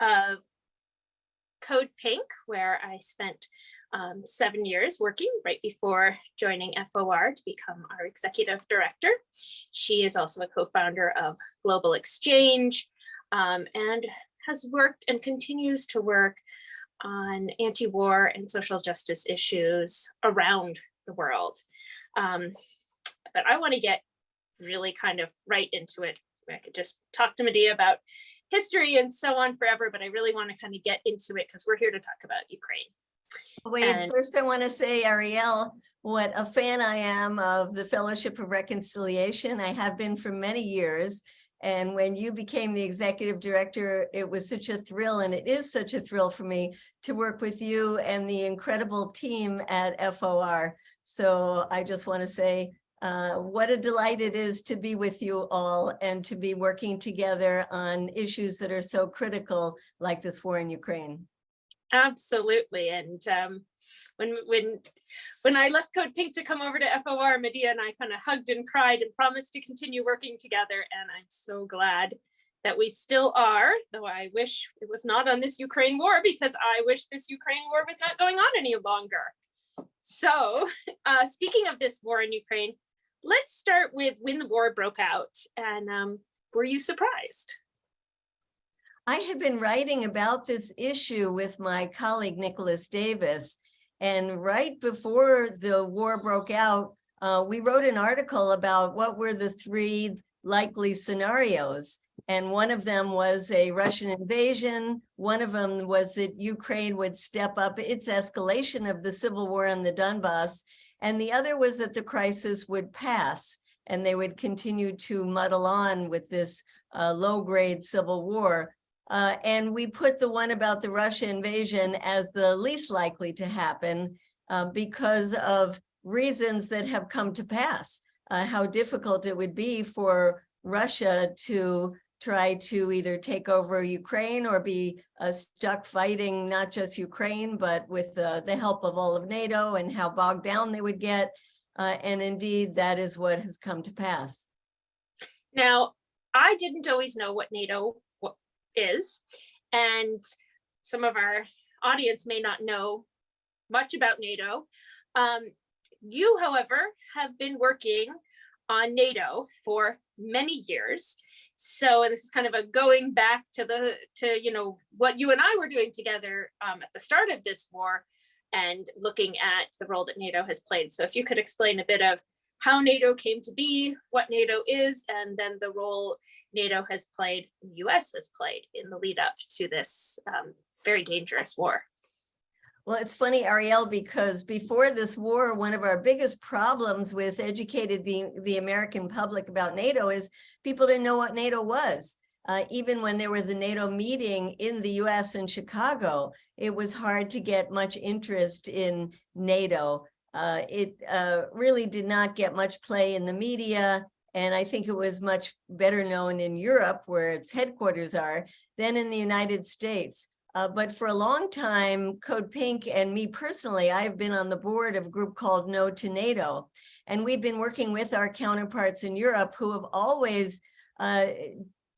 of Code Pink, where I spent um, seven years working right before joining FOR to become our executive director. She is also a co-founder of Global Exchange um, and has worked and continues to work on anti-war and social justice issues around the world. Um, but I want to get really kind of right into it. I could just talk to Medea about history and so on forever, but I really want to kind of get into it because we're here to talk about Ukraine. Wait, And- first I want to say, Ariel, what a fan I am of the Fellowship of Reconciliation. I have been for many years. And when you became the executive director, it was such a thrill, and it is such a thrill for me to work with you and the incredible team at FOR. So I just want to say uh, what a delight it is to be with you all and to be working together on issues that are so critical like this war in Ukraine. Absolutely. And um, when when when I left Code Pink to come over to FOR, Medea and I kind of hugged and cried and promised to continue working together. And I'm so glad that we still are, though I wish it was not on this Ukraine war because I wish this Ukraine war was not going on any longer. So uh, speaking of this war in Ukraine, let's start with when the war broke out. And um, were you surprised? I had been writing about this issue with my colleague Nicolas Davies. And right before the war broke out, uh, we wrote an article about what were the three likely scenarios. And one of them was a Russian invasion. One of them was that Ukraine would step up its escalation of the civil war on the Donbass. And the other was that the crisis would pass and they would continue to muddle on with this uh, low grade civil war. Uh, and we put the one about the Russia invasion as the least likely to happen uh, because of reasons that have come to pass. Uh, how difficult it would be for Russia to try to either take over Ukraine or be uh, stuck fighting not just Ukraine, but with uh, the help of all of NATO and how bogged down they would get. Uh, and indeed, that is what has come to pass. Now, I didn't always know what NATO is, and some of our audience may not know much about NATO. Um, you, however, have been working on NATO for many years. So, and this is kind of a going back to the, to, you know, what you and I were doing together um, at the start of this war and looking at the role that NATO has played. So if you could explain a bit of how NATO came to be, what NATO is, and then the role NATO has played, the US has played in the lead up to this um, very dangerous war. Well, it's funny, Ariel, because before this war, one of our biggest problems with educated the, the American public about NATO is people didn't know what NATO was. Uh, even when there was a NATO meeting in the US in Chicago, it was hard to get much interest in NATO. Uh, it uh, really did not get much play in the media. And I think it was much better known in Europe, where its headquarters are, than in the United States. Uh, but for a long time, Code Pink and me personally, I've been on the board of a group called No to NATO. And we've been working with our counterparts in Europe who have always uh,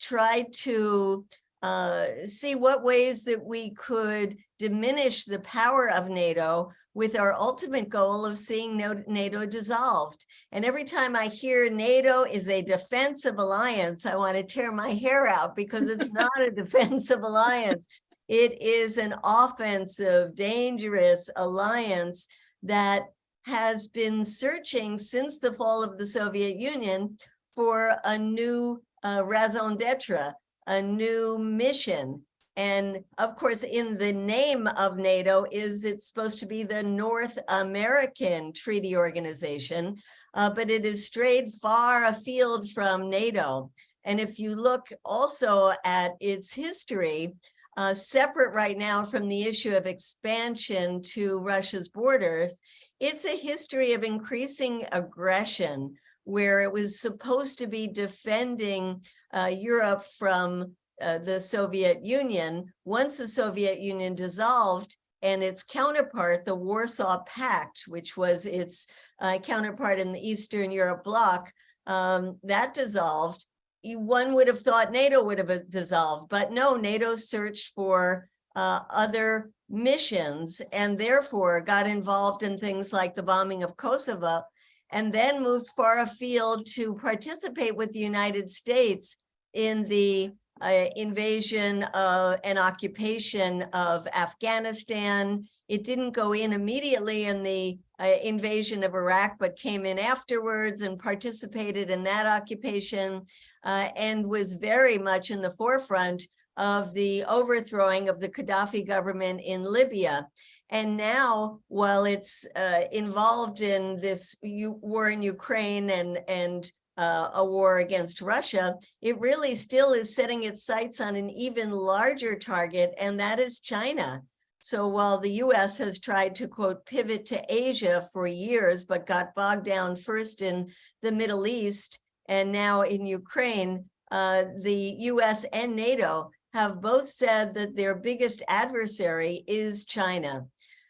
tried to uh, see what ways that we could diminish the power of NATO with our ultimate goal of seeing NATO dissolved. And every time I hear NATO is a defensive alliance, I want to tear my hair out because it's not a defensive alliance. It is an offensive, dangerous alliance that has been searching since the fall of the Soviet Union for a new uh, raison d'etre, a new mission. And of course, in the name of NATO is it's supposed to be the North American Treaty Organization, uh, but it has strayed far afield from NATO. And if you look also at its history, uh, separate right now from the issue of expansion to Russia's borders, it's a history of increasing aggression where it was supposed to be defending uh, Europe from uh, the Soviet Union. Once the Soviet Union dissolved and its counterpart, the Warsaw Pact, which was its uh, counterpart in the Eastern Europe bloc, um, that dissolved. One would have thought NATO would have uh, dissolved, but no, NATO searched for uh, other missions and therefore got involved in things like the bombing of Kosovo and then moved far afield to participate with the United States in the uh, invasion uh, and occupation of Afghanistan. It didn't go in immediately in the uh, invasion of Iraq, but came in afterwards and participated in that occupation uh, and was very much in the forefront of the overthrowing of the Gaddafi government in Libya. And now, while it's uh, involved in this war in Ukraine and, and uh, a war against Russia, it really still is setting its sights on an even larger target, and that is China. So while the US has tried to quote pivot to Asia for years, but got bogged down first in the Middle East and now in Ukraine, uh, the US and NATO have both said that their biggest adversary is China.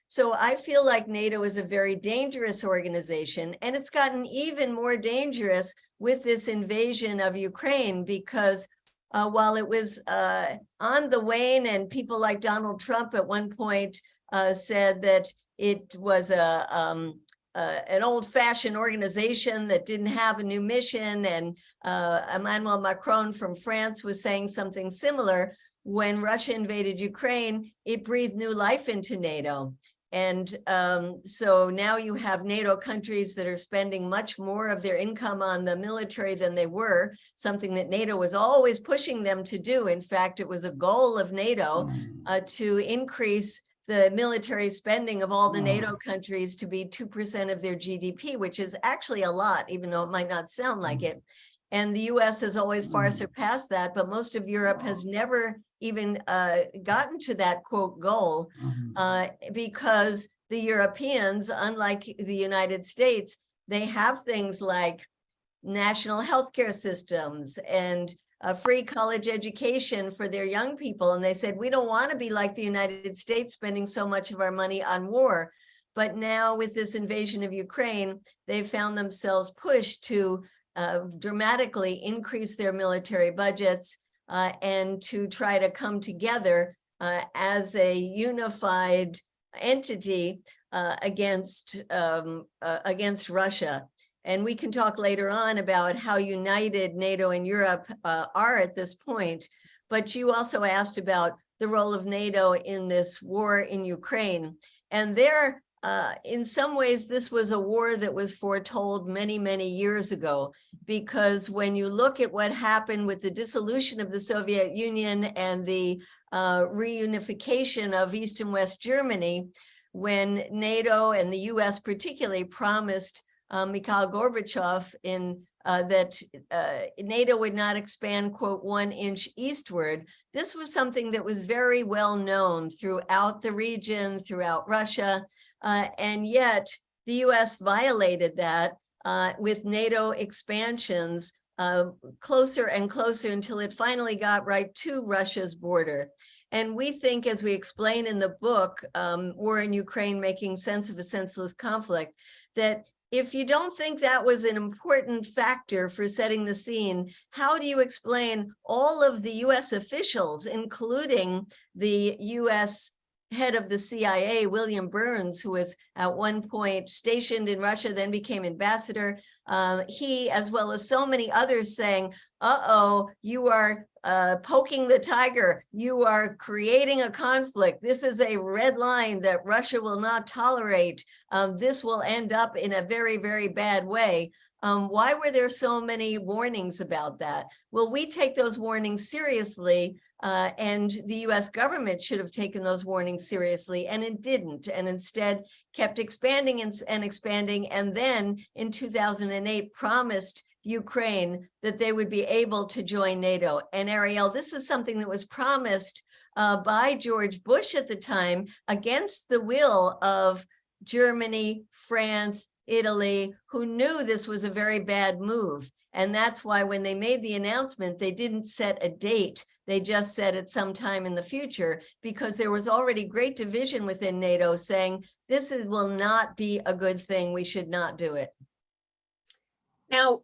So I feel like NATO is a very dangerous organization and it's gotten even more dangerous with this invasion of Ukraine because uh, while it was uh, on the wane and people like Donald Trump at one point uh, said that it was a um, an old-fashioned organization that didn't have a new mission and uh, Emmanuel Macron from France was saying something similar when Russia invaded Ukraine, it breathed new life into NATO. And um, so now you have NATO countries that are spending much more of their income on the military than they were, something that NATO was always pushing them to do. In fact, it was a goal of NATO uh, to increase the military spending of all the NATO countries to be 2% of their GDP, which is actually a lot, even though it might not sound like it. And the US has always far surpassed that, but most of Europe has never even uh, gotten to that quote goal uh, because the Europeans, unlike the United States, they have things like national healthcare systems and a free college education for their young people. And they said, we don't want to be like the United States spending so much of our money on war. But now with this invasion of Ukraine, they've found themselves pushed to uh, dramatically increase their military budgets uh, and to try to come together uh, as a unified entity uh, against um, uh, against Russia. And we can talk later on about how united NATO and Europe are at this point. But you also asked about the role of NATO in this war in Ukraine. And there, uh, in some ways, this was a war that was foretold many, many years ago, because when you look at what happened with the dissolution of the Soviet Union and the uh, reunification of East and West Germany, when NATO and the US particularly promised uh, Mikhail Gorbachev in uh, that uh, NATO would not expand, quote, one inch eastward. This was something that was very well known throughout the region, throughout Russia, uh, and yet the US violated that uh, with NATO expansions uh, closer and closer until it finally got right to Russia's border. And we think, as we explain in the book, um, War in Ukraine, Making Sense of a Senseless Conflict, that if you don't think that was an important factor for setting the scene, how do you explain all of the US officials, including the US head of the CIA, William Burns, who was at one point stationed in Russia, then became ambassador, uh, he, as well as so many others saying, uh-oh, you are uh, poking the tiger, you are creating a conflict. This is a red line that Russia will not tolerate. Um, this will end up in a very, very bad way. Um, why were there so many warnings about that? Well, we take those warnings seriously, uh, and the US government should have taken those warnings seriously, and it didn't, and instead kept expanding and, and expanding, and then in 2008 promised Ukraine that they would be able to join NATO. And Ariel, this is something that was promised uh, by George Bush at the time against the will of Germany, France, Italy, who knew this was a very bad move. And that's why when they made the announcement, they didn't set a date. They just said at some time in the future because there was already great division within NATO saying this is, will not be a good thing. We should not do it. Now,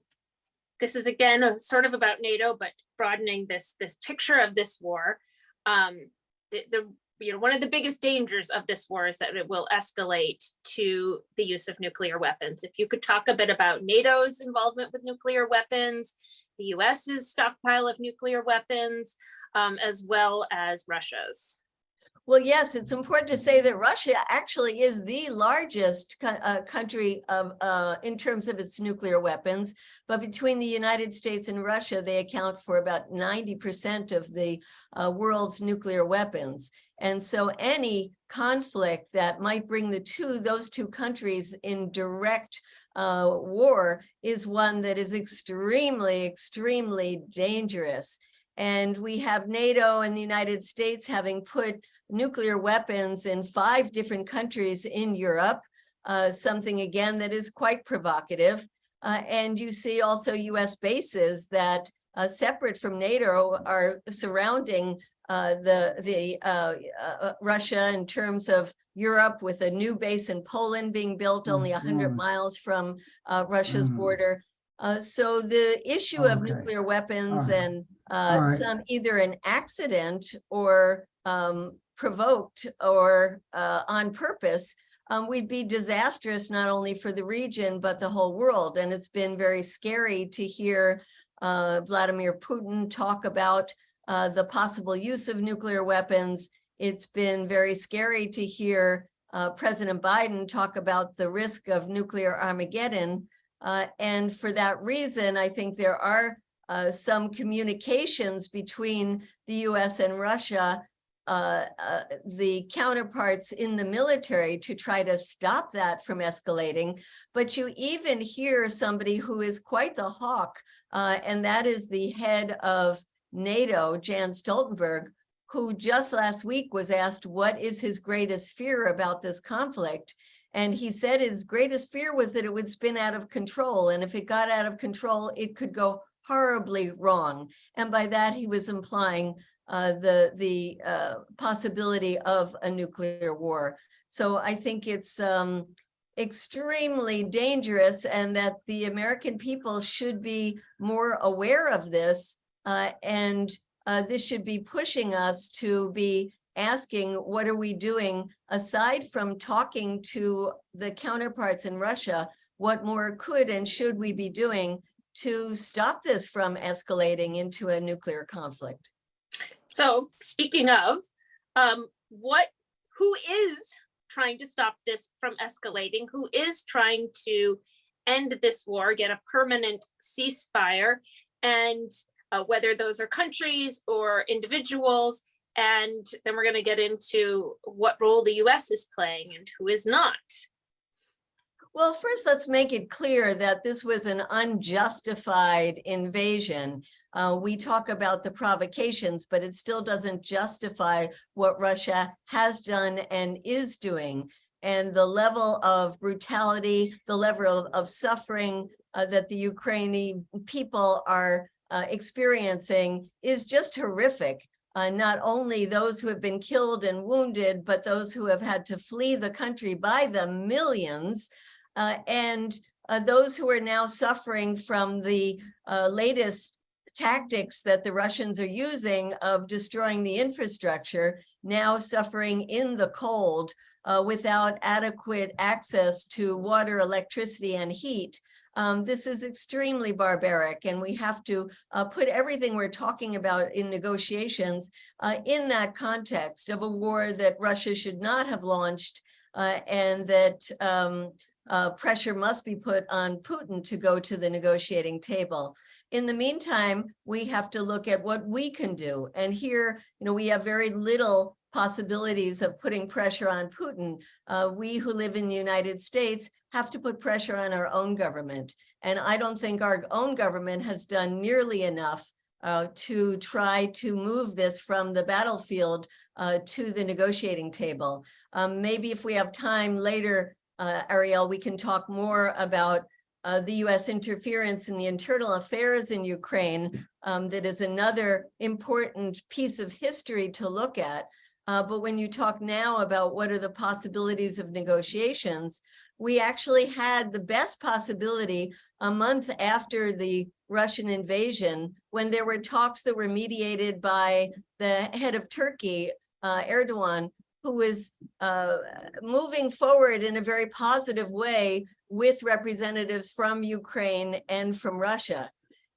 this is again a sort of about NATO, but broadening this this picture of this war. Um, the, the you know one of the biggest dangers of this war is that it will escalate to the use of nuclear weapons. If you could talk a bit about NATO's involvement with nuclear weapons, the US's stockpile of nuclear weapons, um, as well as Russia's. Well, yes, it's important to say that Russia actually is the largest uh, country of, uh, in terms of its nuclear weapons. But between the United States and Russia, they account for about 90% of the uh, world's nuclear weapons. And so any conflict that might bring the two, those two countries in direct uh, war is one that is extremely, extremely dangerous. And we have NATO and the United States having put nuclear weapons in five different countries in Europe, uh, something again that is quite provocative. Uh, and you see also US bases that uh, separate from NATO are surrounding uh, the, the uh, uh, Russia in terms of Europe with a new base in Poland being built only 100 Mhm. miles from Russia's Mhm. border. so the issue of Okay. nuclear weapons Alright. and uh, Alright. some either an accident or um, provoked or uh, on purpose, um, we'd be disastrous not only for the region, but the whole world. And it's been very scary to hear uh, Vladimir Putin talk about uh, the possible use of nuclear weapons. It's been very scary to hear uh, President Biden talk about the risk of nuclear Armageddon. Uh, and for that reason, I think there are uh, some communications between the US and Russia, uh, uh, the counterparts in the military to try to stop that from escalating. But you even hear somebody who is quite the hawk, uh, and that is the head of NATO, Jens Stoltenberg, who just last week was asked what is his greatest fear about this conflict. And he said his greatest fear was that it would spin out of control. And if it got out of control, it could go horribly wrong. And by that, he was implying uh, the, the uh, possibility of a nuclear war. So I think it's um, extremely dangerous and that the American people should be more aware of this. Uh, and uh, this should be pushing us to be asking, what are we doing aside from talking to the counterparts in Russia? What more could and should we be doing to stop this from escalating into a nuclear conflict? So speaking of, um, what, who is trying to stop this from escalating? Who is trying to end this war, get a permanent ceasefire? And uh, whether those are countries or individuals, and then we're going to get into what role the US is playing and who is not. Well, first, let's make it clear that this was an unjustified invasion. Uh, we talk about the provocations, but it still doesn't justify what Russia has done and is doing. And the level of brutality, the level of, suffering uh, that the Ukrainian people are uh, experiencing is just horrific. Uh, not only those who have been killed and wounded, but those who have had to flee the country by the millions, and uh, those who are now suffering from the uh, latest tactics that the Russians are using of destroying the infrastructure, now suffering in the cold uh, without adequate access to water, electricity, and heat. Um, this is extremely barbaric, and we have to uh, put everything we're talking about in negotiations uh, in that context of a war that Russia should not have launched uh, and that um, uh, pressure must be put on Putin to go to the negotiating table. In the meantime, we have to look at what we can do. And here, you know, we have very little possibilities of putting pressure on Putin. Uh, we who live in the United States have to put pressure on our own government. And I don't think our own government has done nearly enough uh, to try to move this from the battlefield uh, to the negotiating table. Um, maybe if we have time later, uh, Ariel, we can talk more about uh, the US interference in the internal affairs in Ukraine. Um, that is another important piece of history to look at. Uh, but when you talk now about what are the possibilities of negotiations, we actually had the best possibility a month after the Russian invasion, when there were talks that were mediated by the head of Turkey, uh, Erdogan, who was uh, moving forward in a very positive way with representatives from Ukraine and from Russia.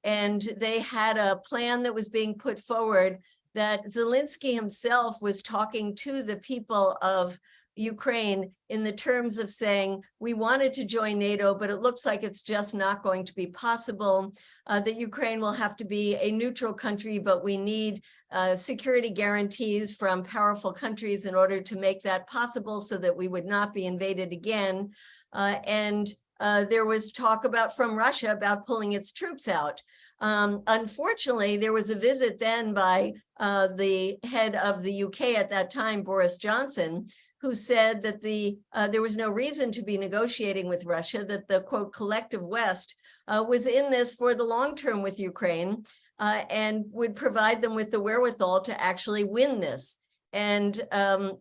And they had a plan that was being put forward that Zelensky himself was talking to the people of Ukraine in the terms of saying, we wanted to join NATO, but it looks like it's just not going to be possible, uh, that Ukraine will have to be a neutral country, but we need uh, security guarantees from powerful countries in order to make that possible so that we would not be invaded again. Uh, and uh, there was talk about from Russia about pulling its troops out. Um, unfortunately, there was a visit then by uh, the head of the UK at that time, Boris Johnson, who said that the uh, there was no reason to be negotiating with Russia, that the quote collective West uh, was in this for the long term with Ukraine uh, and would provide them with the wherewithal to actually win this. And um,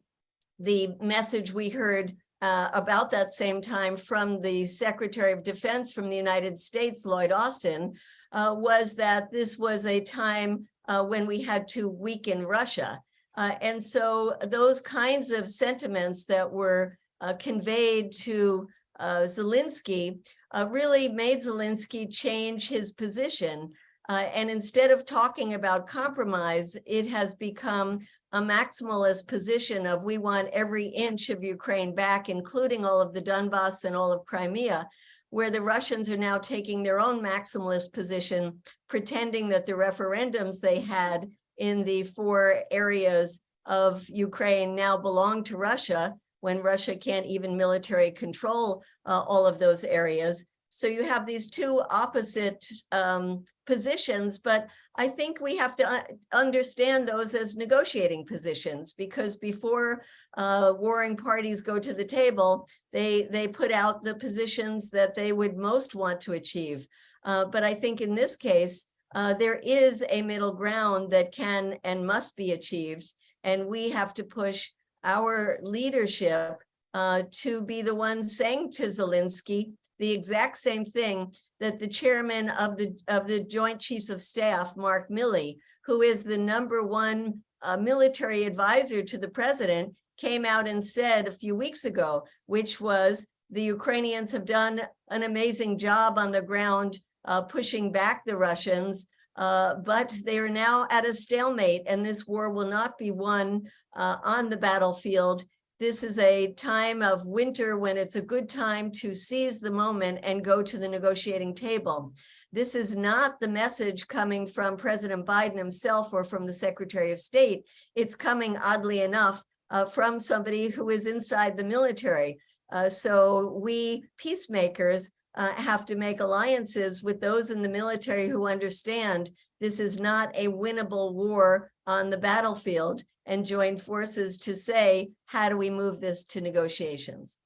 the message we heard uh, about that same time from the Secretary of Defense from the United States, Lloyd Austin, uh, was that this was a time uh, when we had to weaken Russia. Uh, and so those kinds of sentiments that were uh, conveyed to uh, Zelensky uh, really made Zelensky change his position. Uh, and instead of talking about compromise, it has become a maximalist position of we want every inch of Ukraine back, including all of the Donbass and all of Crimea, where the Russians are now taking their own maximalist position, pretending that the referendums they had in the four areas of Ukraine now belong to Russia when Russia can't even military control uh, all of those areas. So you have these two opposite um, positions, but I think we have to understand those as negotiating positions because before uh, warring parties go to the table, they, they put out the positions that they would most want to achieve. Uh, but I think in this case, uh, there is a middle ground that can and must be achieved. And we have to push our leadership uh, to be the ones saying to Zelensky the exact same thing that the chairman of the of the Joint Chiefs of Staff, Mark Milley, who is the number one uh, military advisor to the president, came out and said a few weeks ago, which was the Ukrainians have done an amazing job on the ground uh, pushing back the Russians, uh, but they are now at a stalemate and this war will not be won uh, on the battlefield. This is a time of winter when it's a good time to seize the moment and go to the negotiating table. This is not the message coming from President Biden himself or from the Secretary of State. It's coming, oddly enough, uh, from somebody who is inside the military. Uh, so we peacemakers uh, have to make alliances with those in the military who understand this is not a winnable war on the battlefield and join forces to say, how do we move this to negotiations?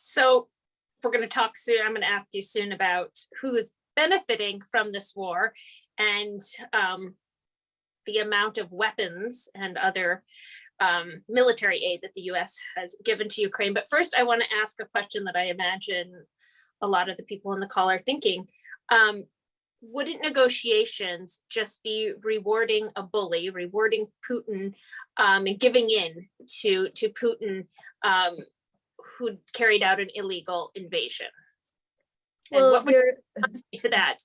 So we're going to talk soon. I'm going to ask you soon about who is benefiting from this war and um, the amount of weapons and other um, military aid that the US has given to Ukraine. But first, I want to ask a question that I imagine a lot of the people in the call are thinking. Um, wouldn't negotiations just be rewarding a bully, rewarding Putin um, and giving in to, to Putin um, who carried out an illegal invasion? And Well, what would there, you say to that?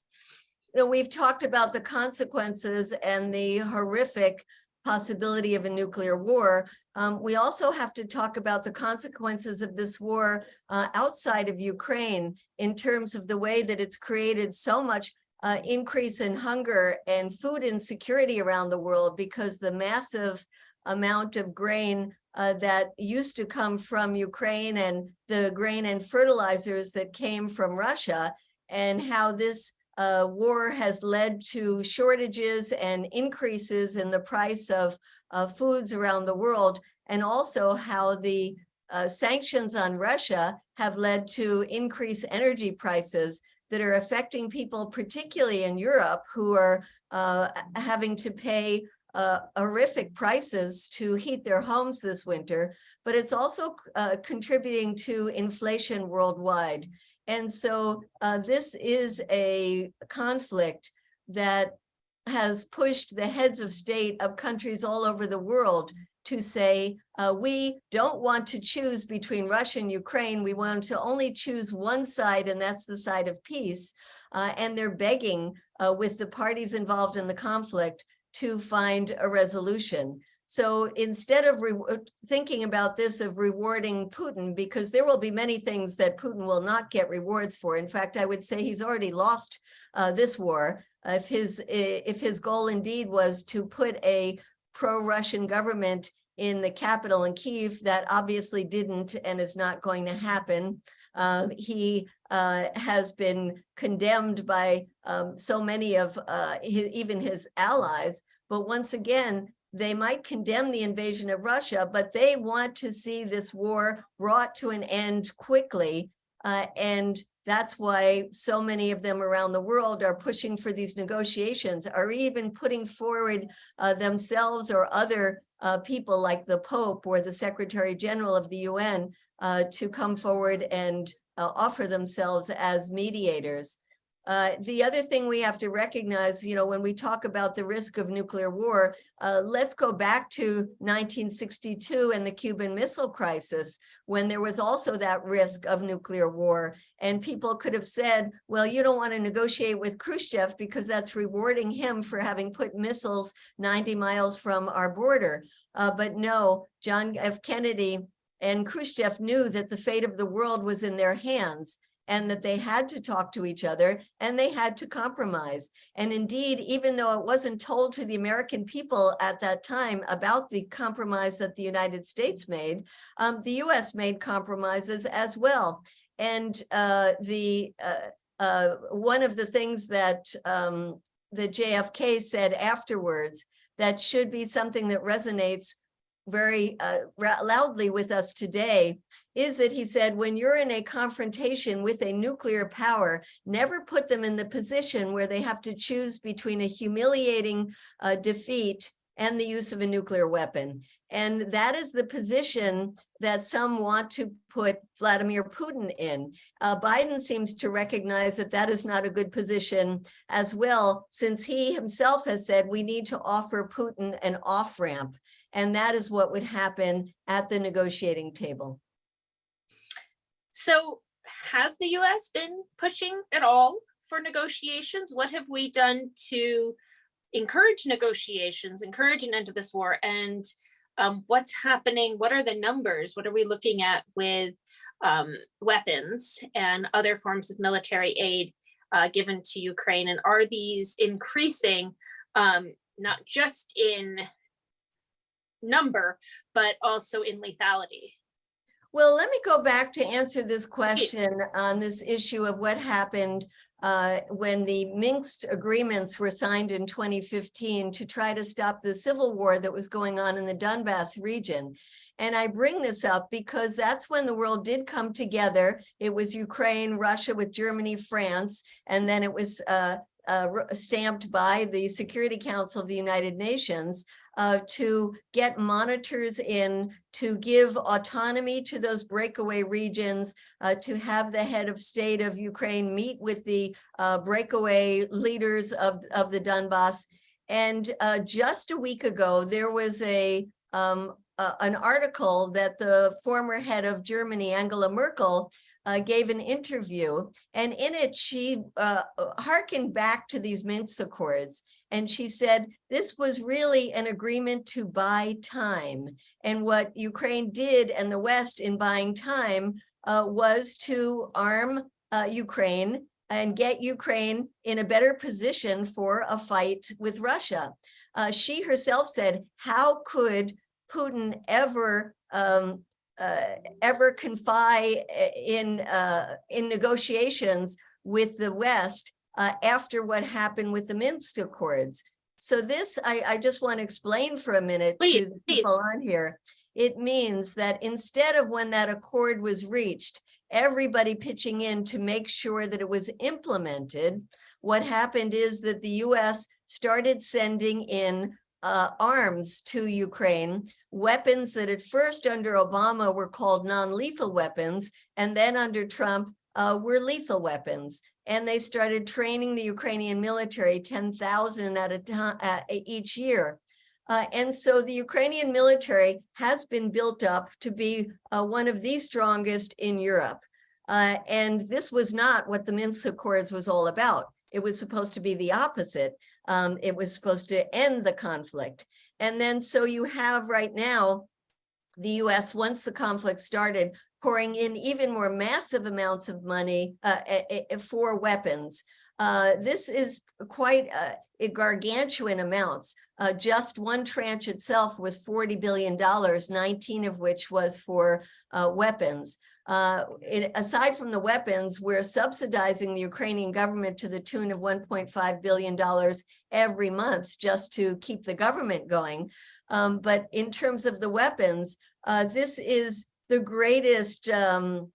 you know, we've talked about the consequences and the horrific possibility of a nuclear war. Um, we also have to talk about the consequences of this war uh, outside of Ukraine in terms of the way that it's created so much uh, increase in hunger and food insecurity around the world because the massive amount of grain uh, that used to come from Ukraine and the grain and fertilizers that came from Russia and how this uh, war has led to shortages and increases in the price of uh, foods around the world, and also how the uh, sanctions on Russia have led to increased energy prices that are affecting people, particularly in Europe, who are uh, having to pay uh, horrific prices to heat their homes this winter, but it's also uh, contributing to inflation worldwide. And so uh, this is a conflict that has pushed the heads of state of countries all over the world to say, uh, we don't want to choose between Russia and Ukraine. We want to only choose one side, and that's the side of peace. Uh, and they're begging uh, with the parties involved in the conflict to find a resolution. So instead of thinking about this of rewarding Putin, because there will be many things that Putin will not get rewards for. In fact, I would say he's already lost uh, this war. if his if his goal indeed was to put a pro-Russian government in the capital in Kiev, that obviously didn't and is not going to happen. Uh, he uh, has been condemned by um, so many of uh, his, even his allies. But once again, they might condemn the invasion of Russia, but they want to see this war brought to an end quickly. Uh, and that's why so many of them around the world are pushing for these negotiations, or even putting forward uh, themselves or other uh, people like the Pope or the Secretary General of the UN uh, to come forward and uh, offer themselves as mediators. Uh, the other thing we have to recognize, you know, when we talk about the risk of nuclear war, uh, let's go back to 1962 and the Cuban Missile Crisis, when there was also that risk of nuclear war. And people could have said, well, you don't want to negotiate with Khrushchev because that's rewarding him for having put missiles 90 miles from our border. Uh, but no, John F. Kennedy and Khrushchev knew that the fate of the world was in their hands and that they had to talk to each other and they had to compromise. And indeed, even though it wasn't told to the American people at that time about the compromise that the United States made, um, the US made compromises as well. And uh, the uh, uh, one of the things that um, the JFK said afterwards that should be something that resonates very uh, loudly with us today is that he said, when you're in a confrontation with a nuclear power, never put them in the position where they have to choose between a humiliating uh, defeat and the use of a nuclear weapon. And that is the position that some want to put Vladimir Putin in. Uh, Biden seems to recognize that that is not a good position as well, since he himself has said we need to offer Putin an off-ramp. And that is what would happen at the negotiating table. So has the US been pushing at all for negotiations? What have we done to encourage negotiations, encourage an end to this war? And um, what's happening? What are the numbers? What are we looking at with um, weapons and other forms of military aid uh, given to Ukraine? And are these increasing um, not just in number, but also in lethality. Well, let me go back to answer this question on this issue of what happened uh, when the Minsk agreements were signed in 2015 to try to stop the civil war that was going on in the Donbass region. And I bring this up because that's when the world did come together. It was Ukraine, Russia with Germany, France, and then it was uh, uh, stamped by the Security Council of the United Nations uh, to get monitors in, to give autonomy to those breakaway regions, uh, to have the head of state of Ukraine meet with the uh, breakaway leaders of, of the Donbass. And uh, just a week ago, there was a um, an article that the former head of Germany, Angela Merkel, uh, gave an interview and in it she uh, harkened back to these Minsk Accords and she said this was really an agreement to buy time and what Ukraine did and the West in buying time uh, was to arm uh, Ukraine and get Ukraine in a better position for a fight with Russia. Uh, she herself said, how could Putin ever um, uh, ever confide uh, in uh, in negotiations with the West uh, after what happened with the Minsk Accords. So this, I, I just want to explain for a minute please, to the people on here. It means that instead of when that accord was reached, everybody pitching in to make sure that it was implemented, what happened is that the US started sending in uh, arms to Ukraine, weapons that at first under Obama were called non-lethal weapons, and then under Trump uh, were lethal weapons. And they started training the Ukrainian military 10,000 at a time uh, each year. Uh, and so the Ukrainian military has been built up to be uh, one of the strongest in Europe. Uh, and this was not what the Minsk Accords was all about. It was supposed to be the opposite. Um, it was supposed to end the conflict. And then so you have right now the US, once the conflict started, pouring in even more massive amounts of money uh, for weapons. Uh, this is quite uh, gargantuan amounts. Uh, just one tranche itself was $40 billion, 19 of which was for uh, weapons. Uh, it, aside from the weapons, we're subsidizing the Ukrainian government to the tune of $1.5 billion every month just to keep the government going. Um, but in terms of the weapons, uh, this is the greatest um,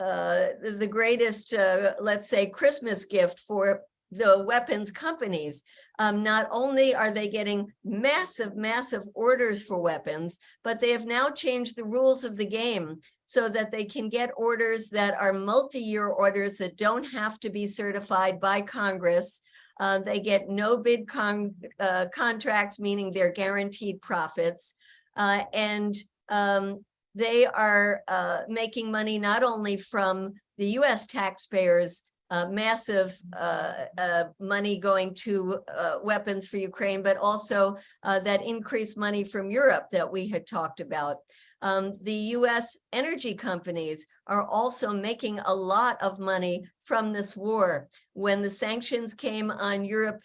uh, the greatest, uh, let's say, Christmas gift for the weapons companies. Um, not only are they getting massive, massive orders for weapons, but they have now changed the rules of the game so that they can get orders that are multi-year orders that don't have to be certified by Congress. Uh, they get no bid con uh, contracts, meaning they're guaranteed profits. Uh, and um, they are uh, making money not only from the US taxpayers, uh, massive uh, uh money going to uh, weapons for Ukraine, but also uh, that increased money from Europe that we had talked about. Um, the US energy companies are also making a lot of money from this war. When the sanctions came on Europe,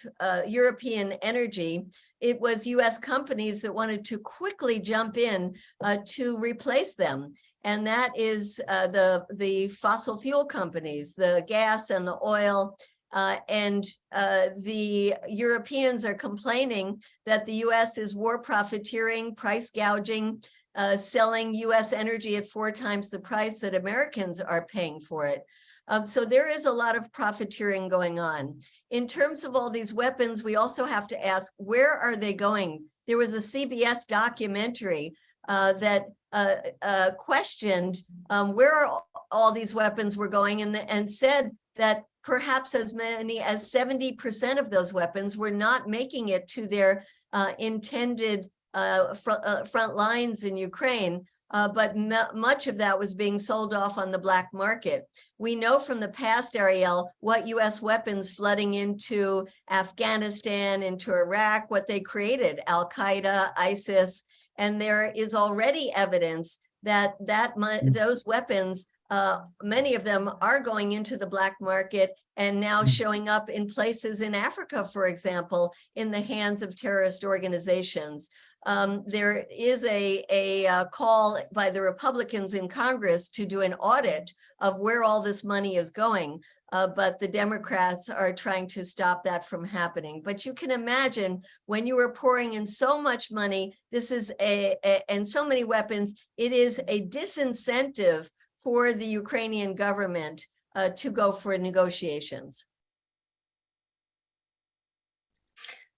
European energy, it was US companies that wanted to quickly jump in uh, to replace them. And that is uh, the, the fossil fuel companies, the gas and the oil. Uh, and uh, the Europeans are complaining that the US is war profiteering, price gouging, uh, selling US energy at four times the price that Americans are paying for it. Um, so there is a lot of profiteering going on. In terms of all these weapons, we also have to ask, where are they going? There was a CBS documentary uh, that uh, uh, questioned um, where all these weapons were going and, and said that perhaps as many as 70% of those weapons were not making it to their uh, intended uh, fr uh, front lines in Ukraine, uh, but much of that was being sold off on the black market. We know from the past, Ariel, what US weapons flooding into Afghanistan, into Iraq, what they created, Al-Qaeda, ISIS, and there is already evidence that, that mm. those weapons, uh, many of them are going into the black market and now mm. showing up in places in Africa, for example, in the hands of terrorist organizations um, there is a, a uh, call by the Republicans in Congress to do an audit of where all this money is going. Uh, but the Democrats are trying to stop that from happening. But you can imagine when you are pouring in so much money, this is a, a and so many weapons, it is a disincentive for the Ukrainian government uh, to go for negotiations.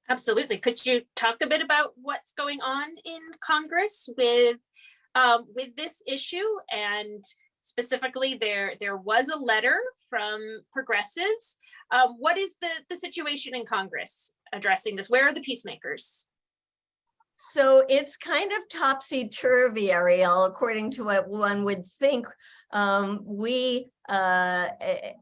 Absolutely. Could you talk a bit about what's going on in Congress with um, with this issue and specifically there there was a letter from progressives. Um, what is the the situation in Congress addressing this? Where are the peacemakers? So it's kind of topsy-turvy, Ariel, according to what one would think. Um, we, uh,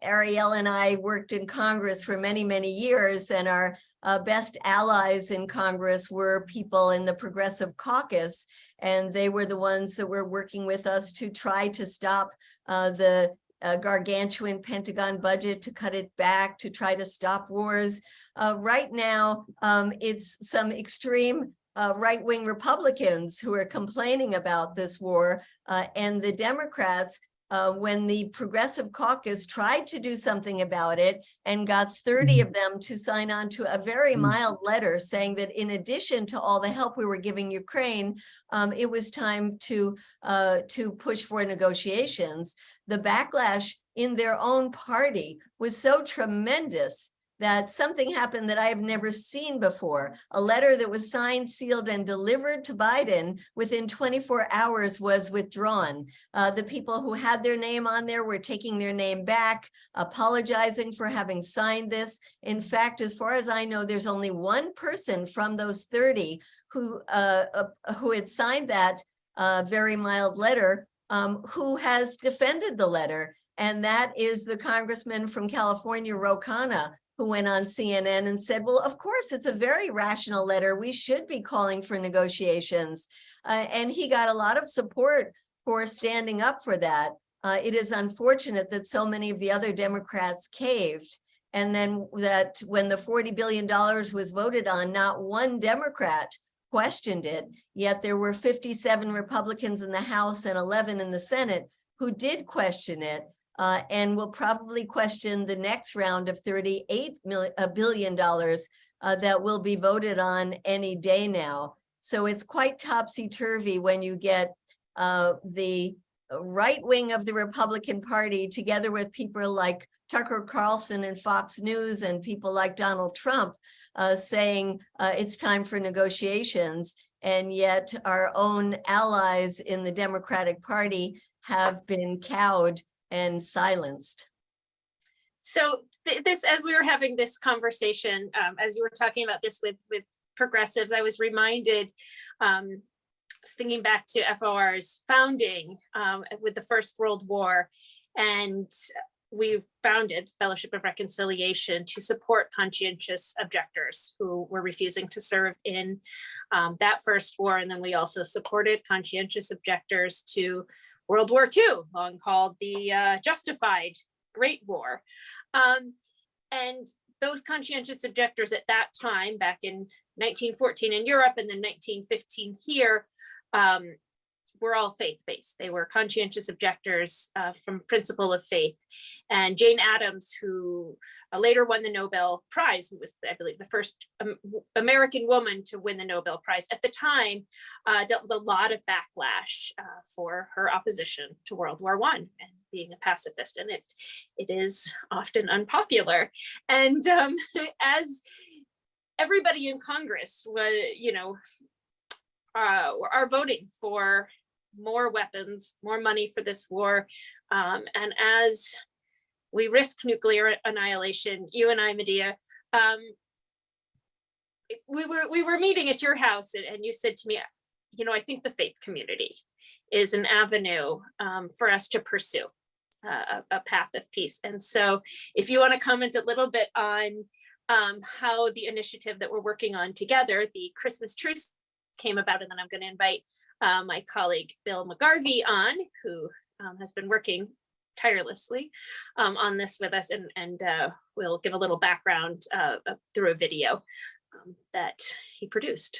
Ariel and I worked in Congress for many, many years, and our uh, best allies in Congress were people in the Progressive Caucus, and they were the ones that were working with us to try to stop uh, the uh, gargantuan Pentagon budget, to cut it back, to try to stop wars. Uh, right now, um, it's some extreme uh, right-wing Republicans who are complaining about this war uh, and the Democrats uh, when the Progressive Caucus tried to do something about it and got 30 mm-hmm. of them to sign on to a very mm-hmm. mild letter saying that in addition to all the help we were giving Ukraine, um, it was time to, uh, to push for negotiations. The backlash in their own party was so tremendous that something happened that I have never seen before. A letter that was signed, sealed, and delivered to Biden within 24 hours was withdrawn. Uh, the people who had their name on there were taking their name back, apologizing for having signed this. In fact, as far as I know, there's only one person from those 30 who uh, who had signed that uh, very mild letter um, who has defended the letter. And that is the congressman from California, Ro Khanna, who went on CNN and said, well, of course, it's a very rational letter. We should be calling for negotiations. Uh, and he got a lot of support for standing up for that. Uh, it is unfortunate that so many of the other Democrats caved. And then that when the $40 billion was voted on, not one Democrat questioned it, yet there were 57 Republicans in the House and 11 in the Senate who did question it uh, and will probably question the next round of $38 million, billion dollars uh, that will be voted on any day now. So it's quite topsy-turvy when you get uh, the right wing of the Republican Party together with people like Tucker Carlson and Fox News and people like Donald Trump uh, saying uh, it's time for negotiations. And yet our own allies in the Democratic Party have been cowed and silenced. So th this, as we were having this conversation, um, as you were talking about this with, with progressives, I was reminded, um, I was thinking back to FOR's founding um, with the First World War and we founded Fellowship of Reconciliation to support conscientious objectors who were refusing to serve in um, that first war. And then we also supported conscientious objectors to World War II, long called the uh, Justified Great War. Um, and those conscientious objectors at that time, back in 1914 in Europe and then 1915 here, um, were all faith-based. They were conscientious objectors uh, from principle of faith. And Jane Addams, who uh, later won the Nobel Prize, who was, I believe, the first um, American woman to win the Nobel Prize at the time, uh, dealt with a lot of backlash uh, for her opposition to World War One and being a pacifist. And it, it is often unpopular. And um, as everybody in Congress was, you know, uh, are voting for more weapons, more money for this war. Um, and as we risk nuclear annihilation, you and I, Medea, um, we were we were meeting at your house and, and, you said to me, you know, I think the faith community is an avenue um, for us to pursue uh, a, a, path of peace. And so if you want to comment a little bit on um, how the initiative that we're working on together, the Christmas truce came about, and then I'm going to invite uh, my colleague Bill McGarvey on, who um, has been working tirelessly um, on this with us and, and uh, we'll give a little background uh, through a video um, that he produced.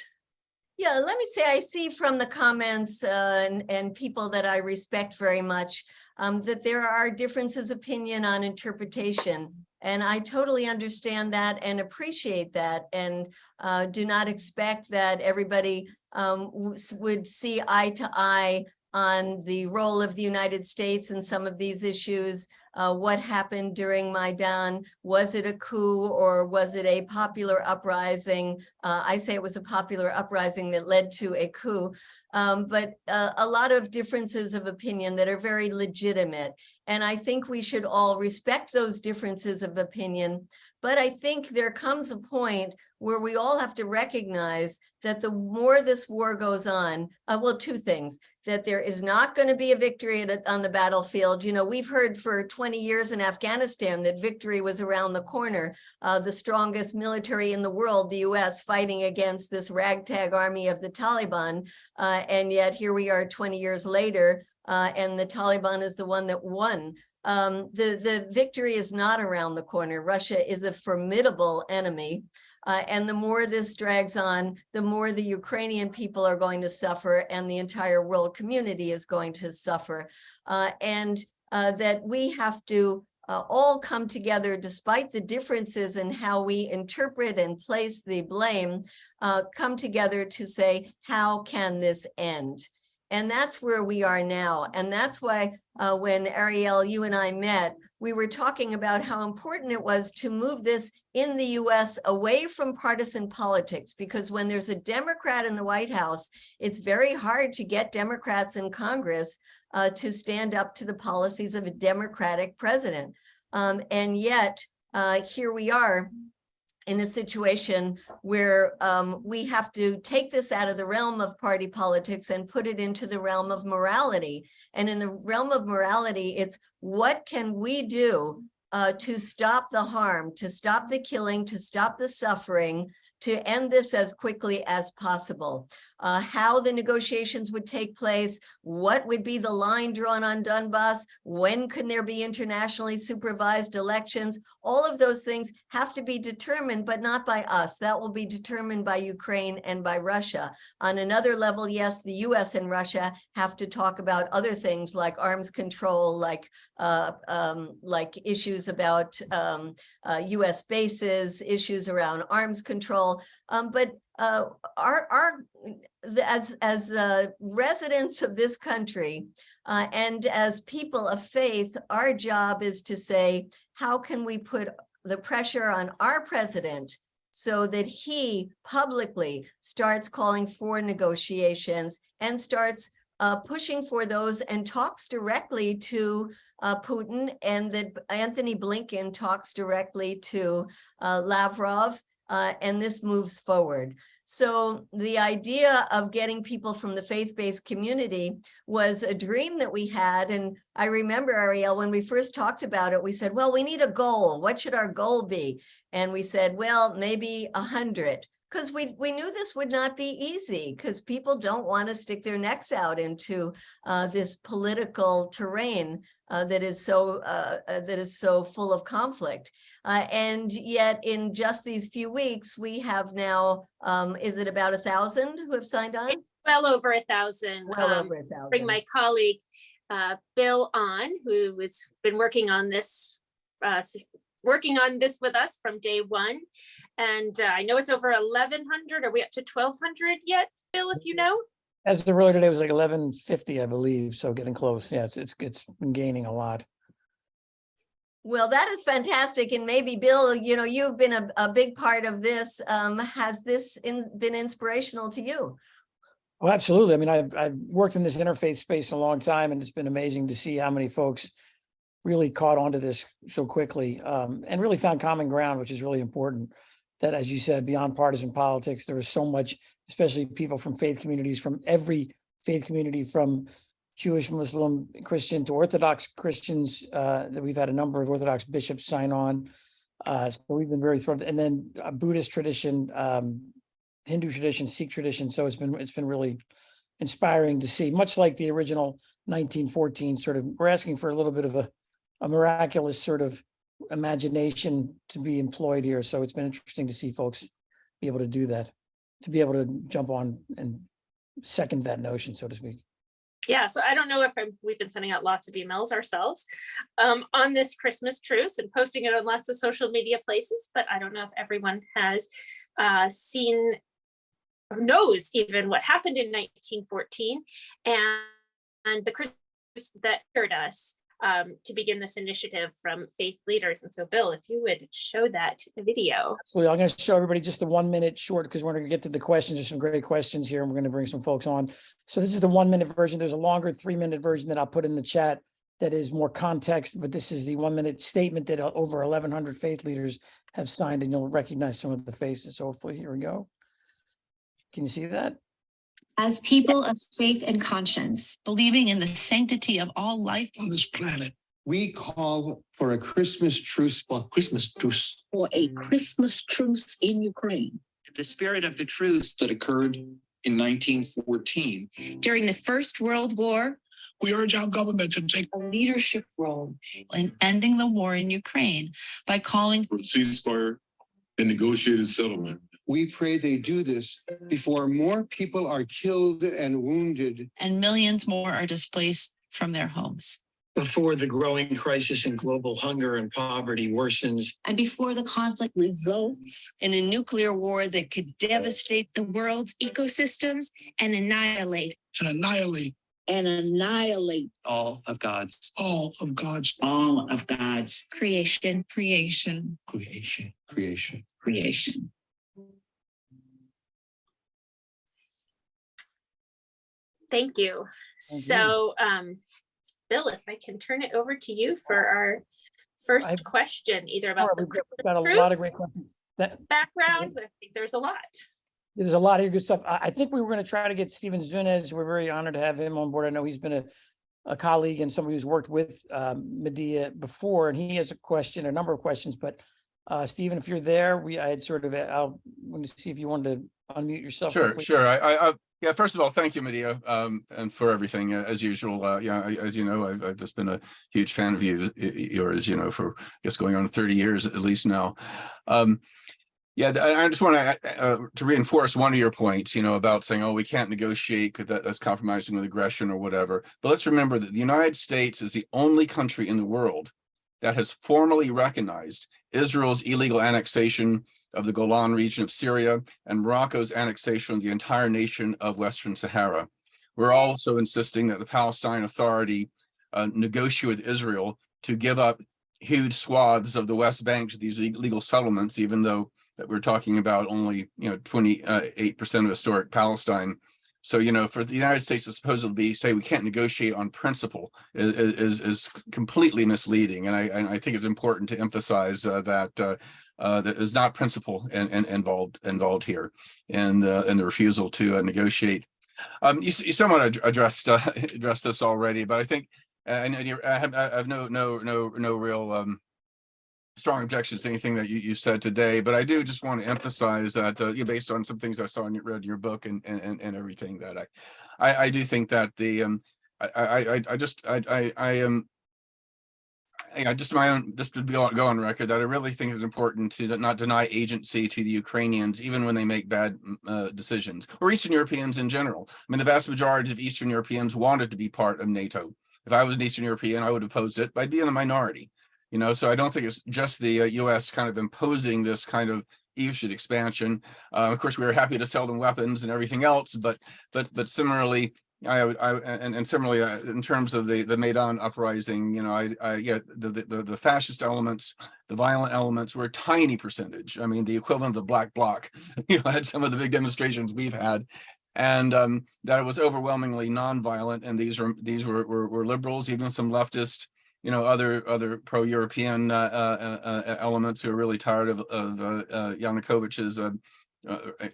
Yeah, let me say I see from the comments uh, and, and people that I respect very much um, that there are differences opinion on interpretation. And I totally understand that and appreciate that and uh, do not expect that everybody um, would see eye to eye on the role of the United States in some of these issues. Uh, what happened during Maidan? Was it a coup or was it a popular uprising? Uh, I say it was a popular uprising that led to a coup, um, but uh, a lot of differences of opinion that are very legitimate. And I think we should all respect those differences of opinion. But I think there comes a point where we all have to recognize that the more this war goes on, uh, well, two things, that there is not going to be a victory on the battlefield. You know, we've heard for 20 years in Afghanistan that victory was around the corner, uh, the strongest military in the world, the US, fighting against this ragtag army of the Taliban. Uh, and yet here we are 20 years later, uh, and the Taliban is the one that won. Um, the, the victory is not around the corner. Russia is a formidable enemy. Uh, and the more this drags on, the more the Ukrainian people are going to suffer and the entire world community is going to suffer. Uh, and uh, that we have to uh, all come together despite the differences in how we interpret and place the blame, uh, come together to say, how can this end? And that's where we are now. And that's why uh, when Ariel, you and I met, we were talking about how important it was to move this in the US away from partisan politics, because when there's a Democrat in the White House, it's very hard to get Democrats in Congress uh, to stand up to the policies of a Democratic president. Um, and yet, uh, here we are in a situation where um, we have to take this out of the realm of party politics and put it into the realm of morality. And in the realm of morality, it's what can we do uh, to stop the harm, to stop the killing, to stop the suffering, to end this as quickly as possible. Uh, how the negotiations would take place, what would be the line drawn on Donbass, when can there be internationally supervised elections, all of those things have to be determined, but not by us. That will be determined by Ukraine and by Russia. On another level, yes, the US and Russia have to talk about other things like arms control, like uh, um, like issues about um, uh, US bases, issues around arms control. Um, but uh, our, our, as, as uh, residents of this country uh, and as people of faith, our job is to say, how can we put the pressure on our president so that he publicly starts calling for negotiations and starts uh, pushing for those and talks directly to uh, Putin and that Antony Blinken talks directly to uh, Lavrov uh, and this moves forward. So the idea of getting people from the faith-based community was a dream that we had. And I remember, Ariel, when we first talked about it, we said, well, we need a goal. What should our goal be? And we said, well, maybe a hundred because we we knew this would not be easy because people don't want to stick their necks out into uh, this political terrain uh, that is so uh, uh, that is so full of conflict. Uh, and yet, in just these few weeks, we have now um, is it about a thousand who have signed on? Well over a thousand. Well um, over a thousand. Bring my colleague, uh, Bill on, who has been working on this, uh, working on this with us from day one. And uh, I know it's over eleven hundred. Are we up to twelve hundred yet, Bill, if you know? As the earlier today was like eleven fifty, I believe, so getting close. Yeah, it's, it's, it's been gaining a lot. Well, that is fantastic. And maybe Bill, you know, you've been a, a big part of this. Um, has this in, been inspirational to you? Well, absolutely. I mean, I've, I've worked in this interfaith space a long time and it's been amazing to see how many folks really caught onto this so quickly um, and really found common ground, which is really important. That, as you said, beyond partisan politics, there is so much, especially people from faith communities, from every faith community, from Jewish, Muslim, Christian to Orthodox Christians, uh, that we've had a number of Orthodox bishops sign on. Uh, so we've been very thrilled. And then a Buddhist tradition, um, Hindu tradition, Sikh tradition. So it's been, it's been really inspiring to see, much like the original nineteen fourteen sort of, we're asking for a little bit of a, a miraculous sort of imagination to be employed here. So it's been interesting to see folks be able to do that, to be able to jump on and second that notion, so to speak. Yeah, so I don't know if I'm- we've been sending out lots of emails ourselves um, on this Christmas truce and posting it on lots of social media places, but I don't know if everyone has uh, seen or knows even what happened in 1914 and, and the Christmas that hurt us um, to begin this initiative from faith leaders. And so Bill, if you would show that video. So I'm going to show everybody just the one minute short because we're going to get to the questions. There's some great questions here and we're going to bring some folks on. So this is the one minute version. There's a longer three minute version that I'll put in the chat that is more context, but this is the one minute statement that uh, over 1100 faith leaders have signed and you'll recognize some of the faces. So hopefully here we go. Can you see that? As people of faith and conscience, believing in the sanctity of all life on this planet. We call for a Christmas truce, well, Christmas truce. for a Christmas truce in Ukraine. the spirit of the truce that occurred in nineteen fourteen. during the First World War, We urge our government to take A leadership role in ending the war in Ukraine by calling for a ceasefire and negotiated settlement. We pray they do this before more people are killed and wounded. and millions more are displaced from their homes. before the growing crisis in global hunger and poverty worsens And before the conflict results in a nuclear war that could devastate the world's ecosystems and annihilate And annihilate and annihilate all of God's All of God's all of God's Creation, creation, creation. Creation. creation. Thank you. Thank you. So, um, Bill, if I can turn it over to you for our first I've- question, either about right, the We've got we've got a lot of great questions. That- background. I think there's a lot. There's a lot of good stuff. I, I think we were going to try to get Stephen Zunes. We're very honored to have him on board. I know he's been a, a colleague and somebody who's worked with um, Medea before, and he has a question, a number of questions, but uh, Stephen, if you're there, we, I had sort of, I'll, want to see if you wanted to unmute yourself. Sure, quickly. sure. I, I, I, yeah, first of all, thank you, Medea, um, and for everything, uh, as usual. Uh, yeah, I- as you know, I've, I've just been a huge fan of you, yours, you know, for I guess going on thirty years at least now. Um, yeah, I, just want to, uh, to reinforce one of your points, you know, about saying, oh, we can't negotiate that, that's compromising with aggression or whatever. But let's remember that the United States is the only country in the world that has formally recognized Israel's illegal annexation of the Golan region of Syria and Morocco's annexation of the entire nation of Western Sahara. We're also insisting that the Palestine Authority uh, negotiate with Israel to give up huge swaths of the West Bank to these illegal settlements, even though that we're talking about only, you know, 28% of historic Palestine. So, you know, for the United States to supposedly say we can't negotiate on principle is, is, is completely misleading. And I, I think it's important to emphasize uh, that uh, uh, that is not principle and, and involved involved here and uh, and the refusal to uh, negotiate. Um, you, you somewhat addressed uh, addressed this already, but I think uh, and, and I have I have no no no no real um, strong objections to anything that you, you said today, but I do just want to emphasize that uh, you know, based on some things I saw and read in your book and and and everything that I I, I do think that the um I I I, just I I I am I just my own, just to go, on record that I really think it's important to not deny agency to the Ukrainians, even when they make bad uh, decisions, or Eastern Europeans in general. I mean, the vast majority of Eastern Europeans wanted to be part of NATO. If I was an Eastern European, I would oppose it, but I'd be in the minority. You know, so I don't think it's just the uh, US kind of imposing this kind of EU expansion. Uh, of course, we were happy to sell them weapons and everything else, but but but similarly, I I, and, and similarly, uh, in terms of the, the Maidan uprising, you know, I, I, yeah, the, the, the fascist elements, the violent elements were a tiny percentage. I mean, the equivalent of the black bloc, you know, had some of the big demonstrations we've had. And um, that it was overwhelmingly nonviolent. And these were, these were, were, were liberals, even some leftist, you know, other, other pro-European uh, uh, uh, elements who are really tired of, of Yanukovych's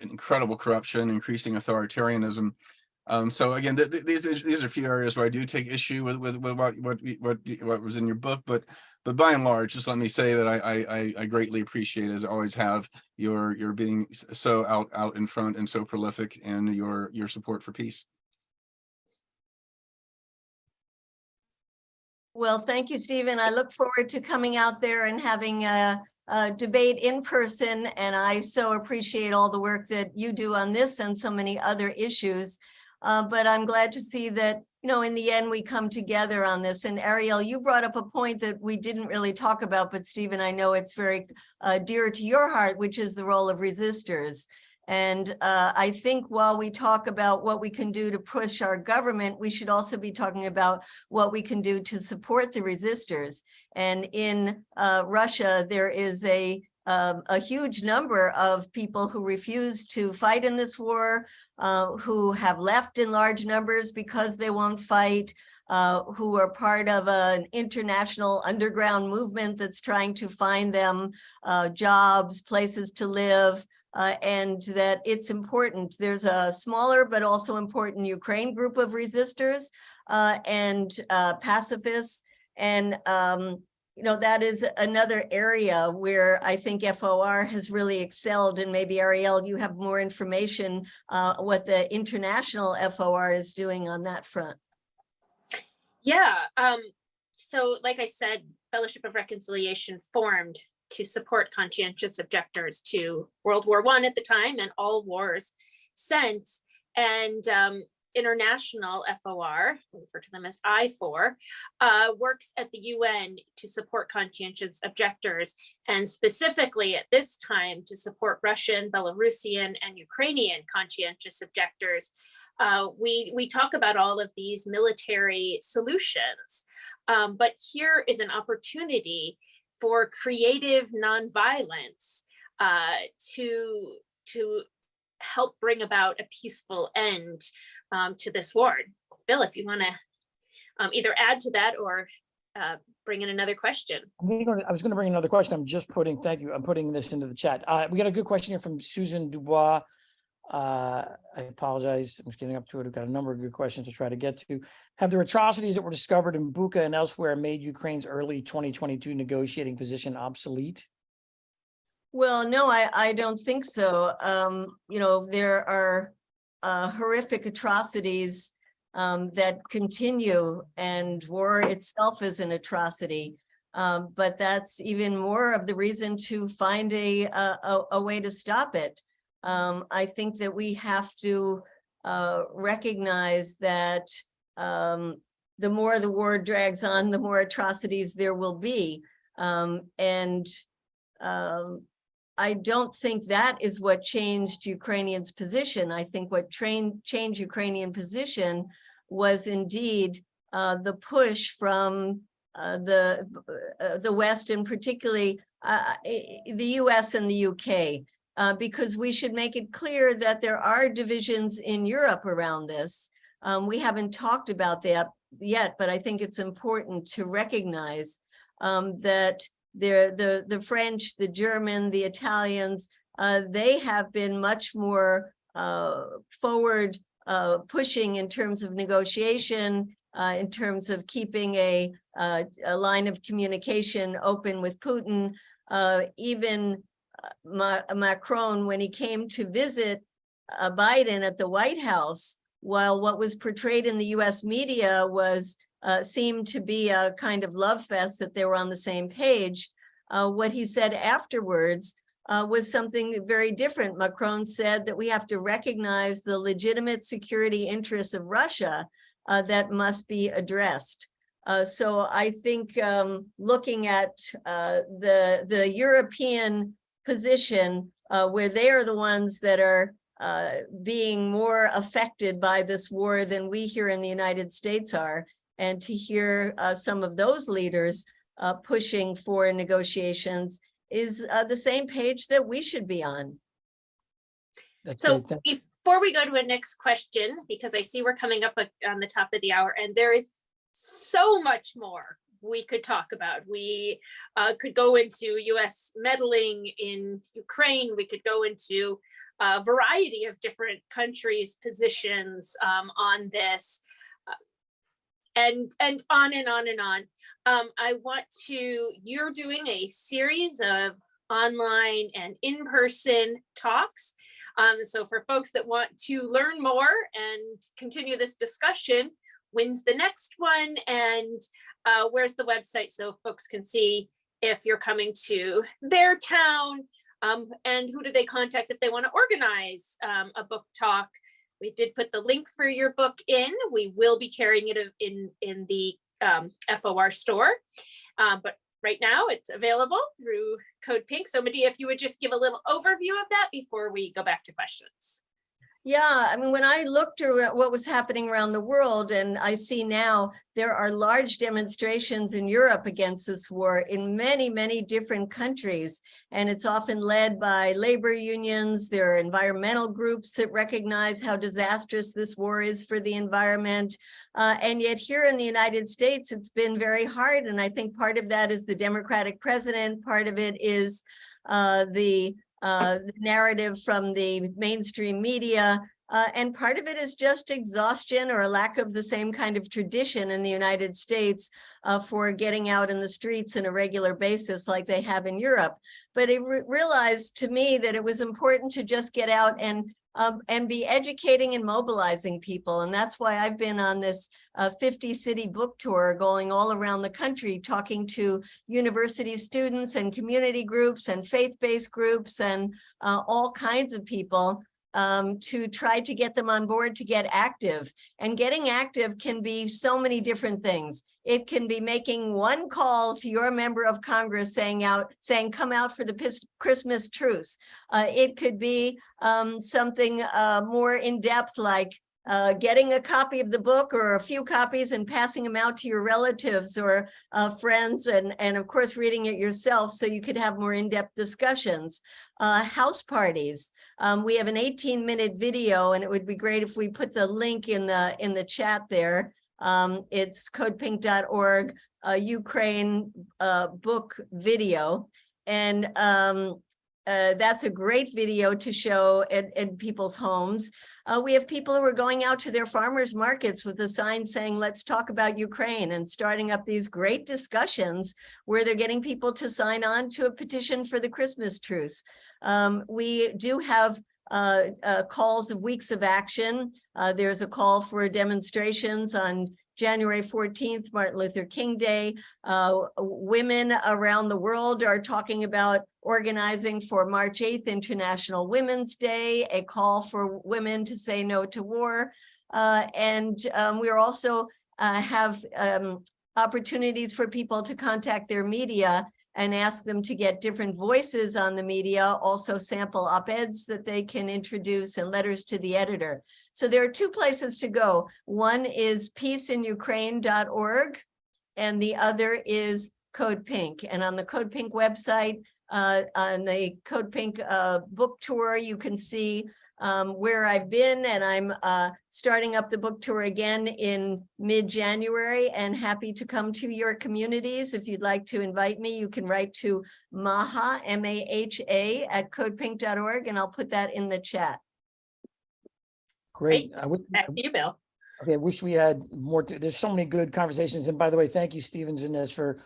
incredible corruption, increasing authoritarianism. Um, so again, th th these these are a few areas where I do take issue with with, with what what what what was in your book, but but by and large, just let me say that I I I greatly appreciate, as I always have, your your being so out out in front and so prolific, and your your support for peace. Well, thank you, Stephen. I look forward to coming out there and having a, a debate in person. And I so appreciate all the work that you do on this and so many other issues. Uh, but I'm glad to see that, you know, in the end, we come together on this. And Ariel, you brought up a point that we didn't really talk about, but Stephen, I know it's very uh, dear to your heart, which is the role of resistors. And uh, I think while we talk about what we can do to push our government, we should also be talking about what we can do to support the resistors. And in uh, Russia, there is a um, a huge number of people who refuse to fight in this war, uh, who have left in large numbers because they won't fight, uh, who are part of an international underground movement that's trying to find them uh, jobs, places to live, uh, and that it's important. There's a smaller but also important Ukraine group of resistors uh, and uh, pacifists. And um, you know, that is another area where I think FOR has really excelled and maybe Ariel, you have more information uh, what the international FOR is doing on that front. Yeah, um, so like I said, Fellowship of Reconciliation formed to support conscientious objectors to World War One at the time and all wars since. And um, international FOR, we refer to them as IFOR, uh, works at the UN to support conscientious objectors and specifically at this time to support Russian, Belarusian, and Ukrainian conscientious objectors uh, we, we talk about all of these military solutions. Um, but here is an opportunity for creative nonviolence uh, to, to help bring about a peaceful end um, to this war. Bill, if you want to um, either add to that or uh, bring in another question. Gonna- I was gonna bring another question. I'm just putting, thank you. I'm putting this into the chat. Uh, we got a good question here from Susan Dubois. Uh, I apologize. I'm just getting up to it. I've got a number of good questions to try to get to. Have the atrocities that were discovered in Bucha and elsewhere made Ukraine's early 2022 negotiating position obsolete? Well, no, I, I don't think so. Um, you know, there are uh, horrific atrocities um, that continue and war itself is an atrocity. Um, but that's even more of the reason to find a, a, a- a way to stop it. Um, I think that we have to uh, recognize that um, the more the war drags on, the more atrocities there will be. Um, and um, I don't think that is what changed Ukrainians' position. I think what train, changed Ukrainian position was indeed uh, the push from uh, the uh, the West and particularly uh, the US and the UK, uh, because we should make it clear that there are divisions in Europe around this. Um, we haven't talked about that yet, but I think it's important to recognize um, that the, the, French, the German, the Italians, uh, they have been much more uh, forward uh, pushing in terms of negotiation, uh, in terms of keeping a, uh, a line of communication open with Putin. Uh, even Ma Macron, when he came to visit uh, Biden at the White House, while what was portrayed in the US media was uh, seemed to be a kind of love fest that they were on the same page. Uh, what he said afterwards uh, was something very different. Macron said that we have to recognize the legitimate security interests of Russia uh, that must be addressed. Uh, so I think um, looking at the, the European position uh, where they are the ones that are uh, being more affected by this war than we here in the United States are, and to hear uh, some of those leaders uh, pushing for negotiations is uh, the same page that we should be on. That's So it. Before we go to a next question, because I see we're coming up on the top of the hour and there is so much more we could talk about. We uh, could go into US meddling in Ukraine. We could go into a variety of different countries' positions um, on this. uh, And, and on and on and on. Um, I want to, you're doing a series of online and in-person talks. Um, so for folks that want to learn more and continue this discussion, when's the next one and uh, where's the website so folks can see if you're coming to their town um, and who do they contact if they want to organize um, a book talk. We did put the link for your book in. We will be carrying it in, in the um, FOR store. Uh, but right now it's available through Code Pink. So Medea, if you would just give a little overview of that before we go back to questions. Yeah, I mean, when I looked at what was happening around the world and I see now there are large demonstrations in Europe against this war in many, many different countries. And it's often led by labor unions. There are environmental groups that recognize how disastrous this war is for the environment. Uh, and yet here in the United States, it's been very hard. And I think part of that is the Democratic president. Part of it is uh, the uh, the narrative from the mainstream media. Uh, and part of it is just exhaustion or a lack of the same kind of tradition in the United States uh, for getting out in the streets on a regular basis like they have in Europe. But it re realized to me that it was important to just get out and um, and be educating and mobilizing people. And that's why I've been on this uh, 50 city book tour going all around the country, talking to university students and community groups and faith-based groups and uh, all kinds of people um, to try to get them on board to get active. And getting active can be so many different things. It can be making one call to your member of Congress saying out, saying, come out for the Christmas truce. Uh, it could be um, something uh, more in depth like uh, getting a copy of the book or a few copies and passing them out to your relatives or uh, friends and, and of course, reading it yourself so you could have more in-depth discussions. Uh, house parties. Um, we have an 18 minute video and it would be great if we put the link in the in the chat there. Um, it's codepink.org, uh, Ukraine uh, book video. And um, uh, that's a great video to show in, in people's homes. Uh, we have people who are going out to their farmers markets with a sign saying, let's talk about Ukraine and starting up these great discussions where they're getting people to sign on to a petition for the Christmas truce. Um, we do have uh, uh, calls of weeks of action. Uh, there's a call for demonstrations on January 14th, Martin Luther King Day. Uh, women around the world are talking about organizing for March 8th, International Women's Day, a call for women to say no to war. Uh, and um, we're also uh, have um, opportunities for people to contact their media and ask them to get different voices on the media, also sample op-eds that they can introduce and letters to the editor. So there are two places to go. One is peaceinukraine.org and the other is Code Pink. And on the Code Pink website, uh, on the Code Pink uh, book tour, you can see um, where I've been and I'm uh, starting up the book tour again in mid-January and happy to come to your communities. If you'd like to invite me, you can write to Maha, M-A-H-A at codepink.org and I'll put that in the chat. Great. Great. I would, Back to you, Bill. okay, I wish we had more, to- there's so many good conversations. And by the way, thank you, Stevens and Inez, for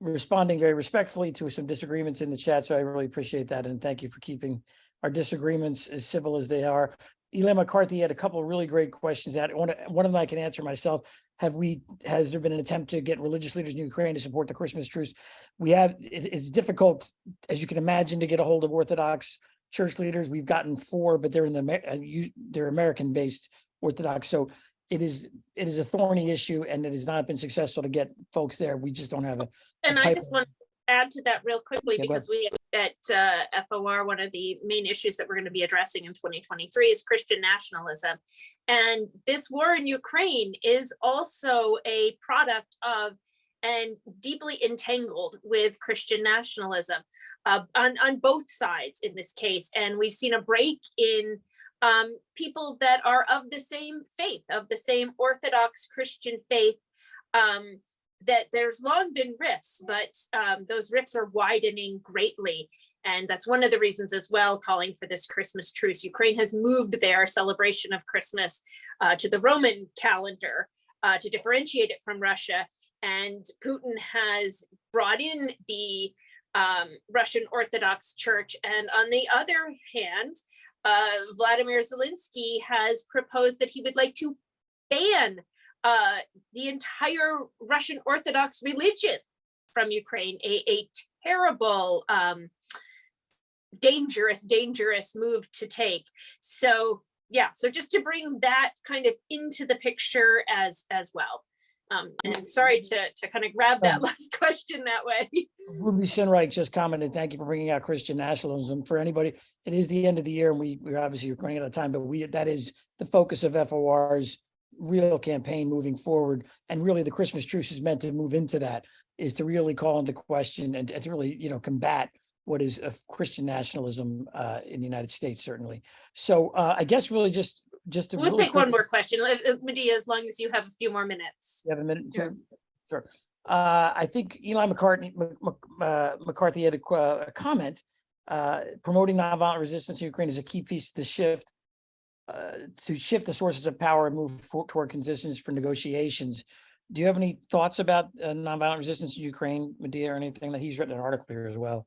responding very respectfully to some disagreements in the chat. So I really appreciate that. And thank you for keeping our disagreements as civil as they are. Eli McCarthy had a couple of really great questions that one, one of them I can answer myself. Have we, has there been an attempt to get religious leaders in Ukraine to support the Christmas truce? We have, it- it's difficult, as you can imagine, to get a hold of Orthodox church leaders. We've gotten four, but they're in the, uh, they're American-based Orthodox. So it is, it is a thorny issue and it has not been successful to get folks there. We just don't have a, And I just want to add to that real quickly, Yeah, because we, at uh, FOR, one of the main issues that we're going to be addressing in 2023 is Christian nationalism. And this war in Ukraine is also a product of and deeply entangled with Christian nationalism uh, on, on both sides in this case. And we've seen a break in um, people that are of the same faith, of the same Orthodox Christian faith, um, that there's long been rifts, but um, those rifts are widening greatly. And that's one of the reasons as well calling for this Christmas truce. Ukraine has moved their celebration of Christmas uh, to the Roman calendar uh, to differentiate it from Russia. And Putin has brought in the um, Russian Orthodox Church. And on the other hand, uh, Vladimir Zelensky has proposed that he would like to ban uh, the entire Russian Orthodox religion from Ukraine, a, a terrible, um, dangerous, dangerous move to take. So yeah, so just to bring that kind of into the picture as as well. Um, and sorry to to kind of grab that Um, last question that way. Ruby Sinreich just commented, thank you for bringing out Christian nationalism. For anybody, it is the end of the year and we, we're obviously running out of time, but we, that is the focus of FOR's real campaign moving forward. And really the Christmas truce is meant to move into that, is to really call into question and, and to really, you know, combat what is of Christian nationalism uh, in the United States, certainly. So uh, I guess really just, just to. We'll really take one more question, if- if Medea, as long as you have a few more minutes. you have a minute? Sure. Sure. Uh, I think Eli McCartney, Mc- Mc- uh, McCarthy had a, qu- a comment. Uh, promoting nonviolent resistance in Ukraine is a key piece to the shift. Uh, to shift the sources of power and move for- toward conditions for negotiations. Do you have any thoughts about uh, nonviolent resistance in Ukraine, Medea, or anything that he's written an article here as well?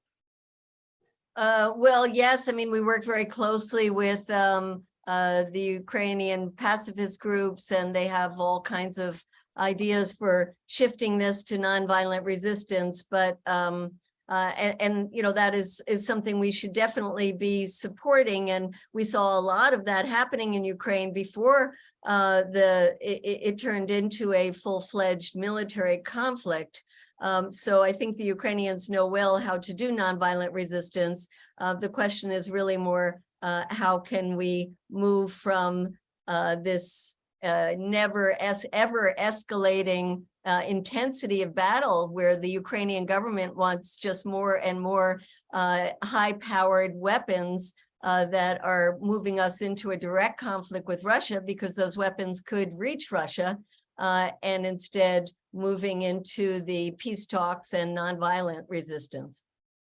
Uh, well, yes, I mean, we work very closely with um, uh, the Ukrainian pacifist groups and they have all kinds of ideas for shifting this to nonviolent resistance, but um, uh, and, and, you know, that is is something we should definitely be supporting. And we saw a lot of that happening in Ukraine before uh, the it, it turned into a full-fledged military conflict. Um, so I think the Ukrainians know well how to do nonviolent resistance. Uh, the question is really more, uh, how can we move from uh, this uh, never es ever escalating uh, intensity of battle where the Ukrainian government wants just more and more uh, high-powered weapons uh, that are moving us into a direct conflict with Russia because those weapons could reach Russia uh, and instead moving into the peace talks and nonviolent resistance.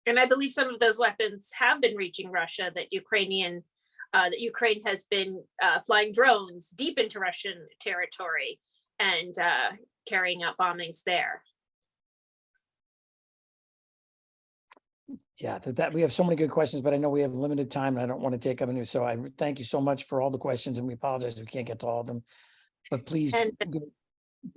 And I believe some of those weapons have been reaching Russia that Ukrainian, uh, that Ukraine has been uh, flying drones deep into Russian territory and uh, carrying out bombings there. Yeah, that, that, we have so many good questions, but I know we have limited time and I don't want to take up any, so I thank you so much for all the questions and we apologize if we can't get to all of them. But please. And-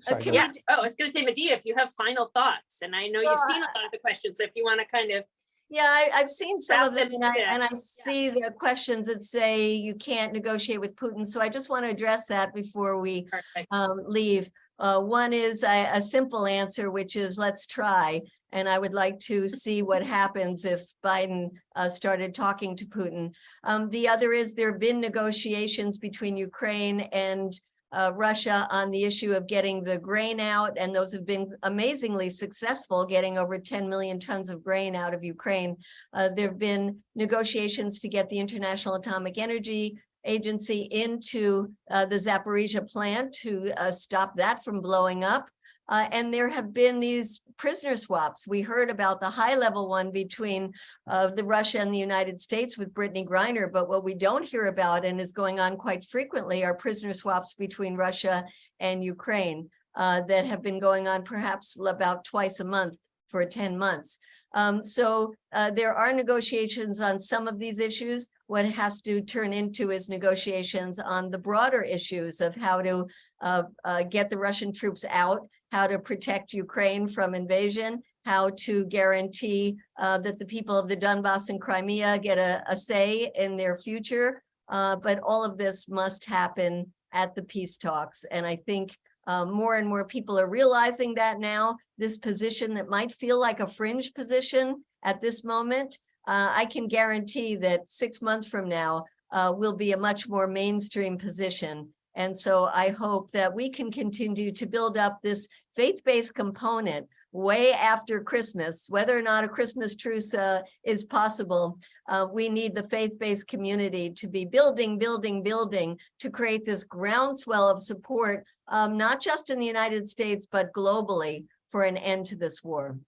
Sorry, go can ahead. Yeah, oh, I was gonna say, Medea, if you have final thoughts, and I know you've seen a lot of the questions, so if you want to kind of, Yeah, I, I've seen some of them and I, and I see the questions that say you can't negotiate with Putin. So I just want to address that before we um, leave. Uh, one is a, a simple answer, which is let's try. And I would like to see what happens if Biden uh, started talking to Putin. Um, the other is there have been negotiations between Ukraine and uh, Russia on the issue of getting the grain out, and those have been amazingly successful, getting over 10 million tons of grain out of Ukraine. Uh, there have been negotiations to get the International Atomic Energy Agency into uh, the Zaporizhia plant to uh, stop that from blowing up. Uh, and there have been these prisoner swaps. We heard about the high level one between uh, the Russia and the United States with Brittney Griner, but what we don't hear about and is going on quite frequently are prisoner swaps between Russia and Ukraine uh, that have been going on perhaps about twice a month for 10 months. Um, so uh, there are negotiations on some of these issues. What has to turn into is negotiations on the broader issues of how to uh, uh, get the Russian troops out, how to protect Ukraine from invasion, how to guarantee uh, that the people of the Donbass and Crimea get a, a say in their future. Uh, but all of this must happen at the peace talks. And I think uh, more and more people are realizing that now, this position that might feel like a fringe position at this moment, uh, I can guarantee that six months from now uh, will be a much more mainstream position. And so I hope that we can continue to build up this faith-based component way after Christmas, whether or not a Christmas truce uh, is possible. Uh, we need the faith-based community to be building, building, building to create this groundswell of support, um, not just in the United States, but globally for an end to this war.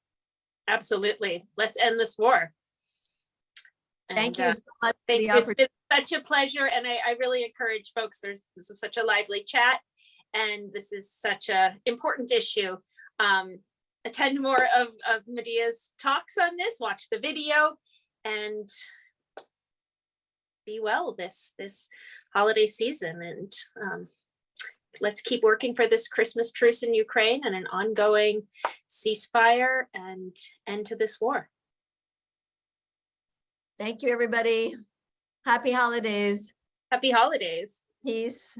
Absolutely. Let's end this war. Thank you uh, so much. for Thank you. It's been such a pleasure and I, I really encourage folks, there's, this was such a lively chat. And this is such a important issue. Um, attend more of, of Medea's talks on this, watch the video and be well this, this holiday season and, um, let's keep working for this Christmas truce in Ukraine and an ongoing ceasefire and end to this war. Thank you, everybody. Happy holidays. Happy holidays. Peace.